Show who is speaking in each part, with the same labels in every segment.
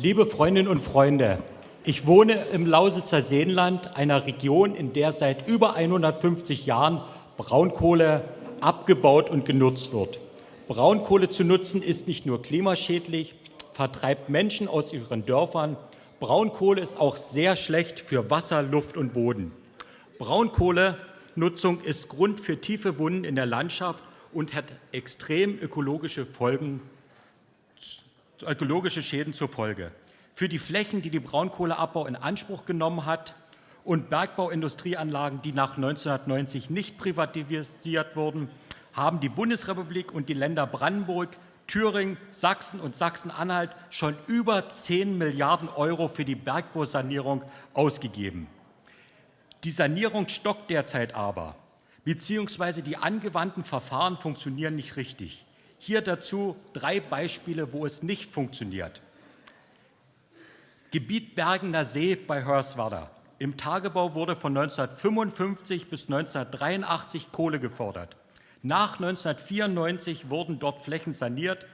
Speaker 1: Liebe Freundinnen und Freunde, ich wohne im Lausitzer Seenland, einer Region, in der seit über 150 Jahren Braunkohle abgebaut und genutzt wird. Braunkohle zu nutzen ist nicht nur klimaschädlich, vertreibt Menschen aus ihren Dörfern. Braunkohle ist auch sehr schlecht für Wasser, Luft und Boden. Braunkohlenutzung ist Grund für tiefe Wunden in der Landschaft und hat extrem ökologische Folgen ökologische Schäden zur Folge. Für die Flächen, die die Braunkohleabbau in Anspruch genommen hat und Bergbauindustrieanlagen, die nach 1990 nicht privatisiert wurden, haben die Bundesrepublik und die Länder Brandenburg, Thüringen, Sachsen und Sachsen-Anhalt schon über 10 Milliarden Euro für die Bergbausanierung ausgegeben. Die Sanierung stockt derzeit aber, beziehungsweise die angewandten Verfahren funktionieren nicht richtig. Hier dazu drei Beispiele, wo es nicht funktioniert. Gebiet Bergener See bei Hörswerda. Im Tagebau wurde von 1955 bis 1983 Kohle gefordert. Nach 1994 wurden dort Flächen saniert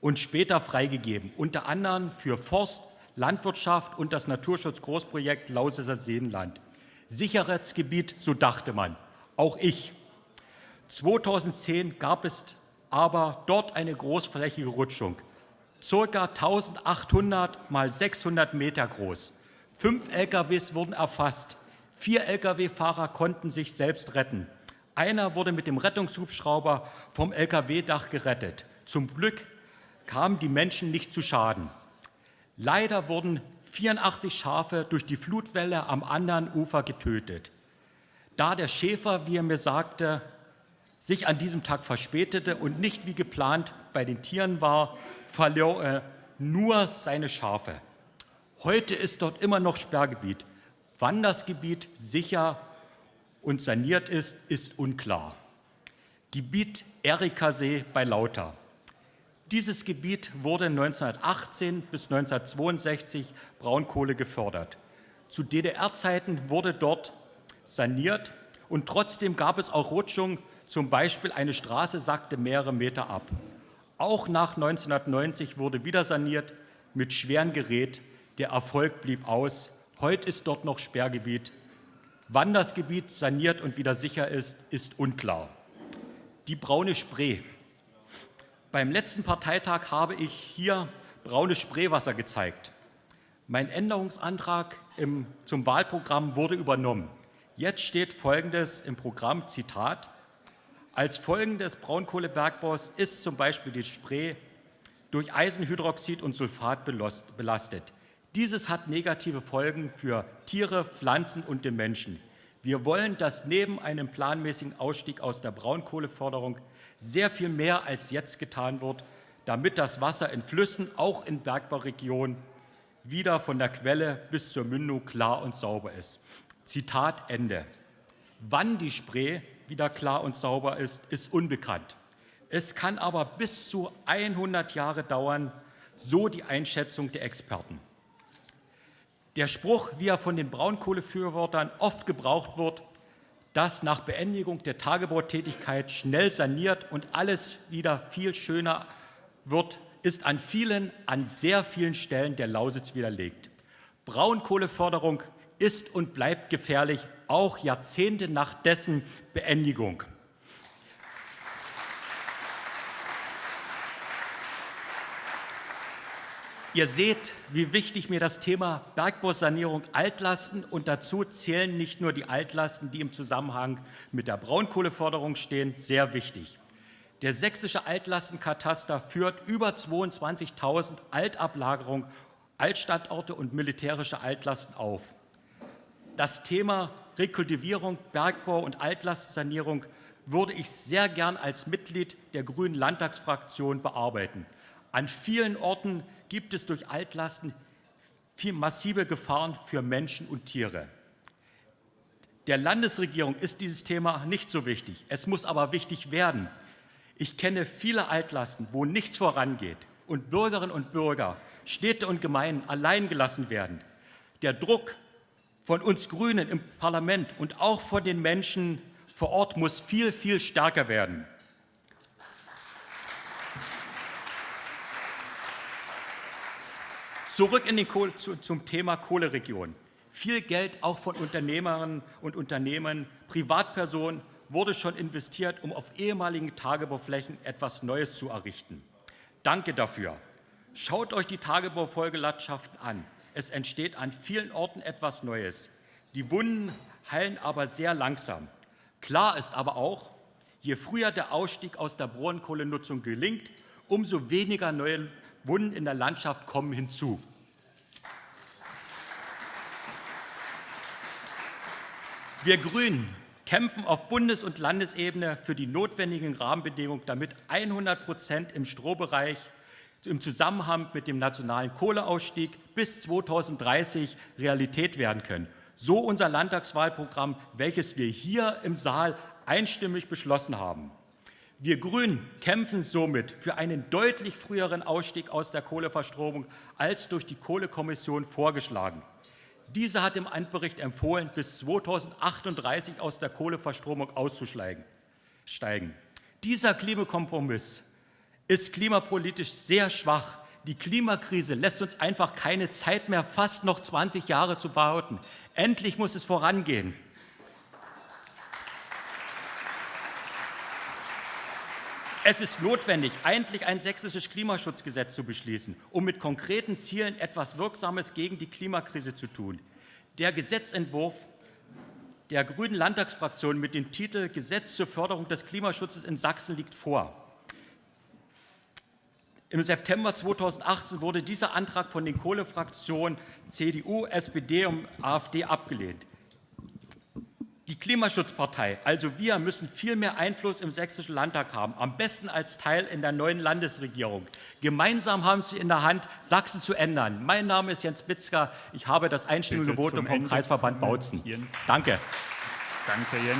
Speaker 1: und später freigegeben, unter anderem für Forst, Landwirtschaft und das Naturschutzgroßprojekt Lausitzer Seenland. Sicherheitsgebiet, so dachte man, auch ich. 2010 gab es aber dort eine großflächige Rutschung, ca. 1800 mal 600 Meter groß. Fünf LKWs wurden erfasst. Vier Lkw-Fahrer konnten sich selbst retten. Einer wurde mit dem Rettungshubschrauber vom Lkw-Dach gerettet. Zum Glück kamen die Menschen nicht zu Schaden. Leider wurden 84 Schafe durch die Flutwelle am anderen Ufer getötet. Da der Schäfer, wie er mir sagte, sich an diesem Tag verspätete und nicht wie geplant bei den Tieren war, verlor er nur seine Schafe. Heute ist dort immer noch Sperrgebiet. Wann das Gebiet sicher und saniert ist, ist unklar. Gebiet Erikasee bei Lauter. Dieses Gebiet wurde 1918 bis 1962 Braunkohle gefördert. Zu DDR-Zeiten wurde dort saniert und trotzdem gab es auch Rutschungen zum Beispiel eine Straße sackte mehrere Meter ab. Auch nach 1990 wurde wieder saniert mit schwerem Gerät. Der Erfolg blieb aus. Heute ist dort noch Sperrgebiet. Wann das Gebiet saniert und wieder sicher ist, ist unklar. Die braune Spree. Beim letzten Parteitag habe ich hier braunes Spreewasser gezeigt. Mein Änderungsantrag im, zum Wahlprogramm wurde übernommen. Jetzt steht Folgendes im Programm, Zitat, als Folgen des Braunkohlebergbaus ist zum Beispiel die Spree durch Eisenhydroxid und Sulfat belastet. Dieses hat negative Folgen für Tiere, Pflanzen und den Menschen. Wir wollen, dass neben einem planmäßigen Ausstieg aus der Braunkohleförderung sehr viel mehr als jetzt getan wird, damit das Wasser in Flüssen, auch in Bergbauregionen, wieder von der Quelle bis zur Mündung klar und sauber ist. Zitat Ende. Wann die Spree wieder klar und sauber ist, ist unbekannt. Es kann aber bis zu 100 Jahre dauern, so die Einschätzung der Experten. Der Spruch, wie er von den Braunkohlefürwortern oft gebraucht wird, dass nach Beendigung der Tagebautätigkeit schnell saniert und alles wieder viel schöner wird, ist an vielen, an sehr vielen Stellen der Lausitz widerlegt. Braunkohleförderung ist und bleibt gefährlich, auch Jahrzehnte nach dessen Beendigung. Ihr seht, wie wichtig mir das Thema Bergbausanierung Altlasten und dazu zählen nicht nur die Altlasten, die im Zusammenhang mit der Braunkohleförderung stehen, sehr wichtig. Der sächsische Altlastenkataster führt über 22.000 Altablagerungen, Altstandorte und militärische Altlasten auf. Das Thema Rekultivierung, Bergbau und Altlastsanierung würde ich sehr gern als Mitglied der Grünen Landtagsfraktion bearbeiten. An vielen Orten gibt es durch Altlasten massive Gefahren für Menschen und Tiere. Der Landesregierung ist dieses Thema nicht so wichtig. Es muss aber wichtig werden. Ich kenne viele Altlasten, wo nichts vorangeht und Bürgerinnen und Bürger, Städte und Gemeinden allein gelassen werden. Der Druck von uns Grünen im Parlament und auch von den Menschen vor Ort muss viel, viel stärker werden. Zurück in den Kohle, zu, zum Thema Kohleregion. Viel Geld auch von Unternehmerinnen und Unternehmen, Privatpersonen wurde schon investiert, um auf ehemaligen Tagebauflächen etwas Neues zu errichten. Danke dafür. Schaut euch die Tagebaufolgelandschaften an. Es entsteht an vielen Orten etwas Neues. Die Wunden heilen aber sehr langsam. Klar ist aber auch, je früher der Ausstieg aus der Braunkohlenutzung gelingt, umso weniger neue Wunden in der Landschaft kommen hinzu. Wir Grünen kämpfen auf Bundes- und Landesebene für die notwendigen Rahmenbedingungen, damit 100 Prozent im Strohbereich im Zusammenhang mit dem nationalen Kohleausstieg bis 2030 Realität werden können. So unser Landtagswahlprogramm, welches wir hier im Saal einstimmig beschlossen haben. Wir Grünen kämpfen somit für einen deutlich früheren Ausstieg aus der Kohleverstromung als durch die Kohlekommission vorgeschlagen. Diese hat im Endbericht empfohlen, bis 2038 aus der Kohleverstromung auszusteigen. Dieser Klimakompromiss ist klimapolitisch sehr schwach. Die Klimakrise lässt uns einfach keine Zeit mehr, fast noch 20 Jahre zu behaupten. Endlich muss es vorangehen. Es ist notwendig, endlich ein sächsisches Klimaschutzgesetz zu beschließen, um mit konkreten Zielen etwas Wirksames gegen die Klimakrise zu tun. Der Gesetzentwurf der Grünen Landtagsfraktion mit dem Titel Gesetz zur Förderung des Klimaschutzes in Sachsen liegt vor. Im September 2018 wurde dieser Antrag von den Kohlefraktionen CDU, SPD und AfD abgelehnt. Die Klimaschutzpartei, also wir, müssen viel mehr Einfluss im Sächsischen Landtag haben, am besten als Teil in der neuen Landesregierung. Gemeinsam haben Sie in der Hand, Sachsen zu ändern. Mein Name ist Jens Bitzka. Ich habe das einstimmige Votum vom Kreisverband Bautzen. Danke.
Speaker 2: Danke, Jens.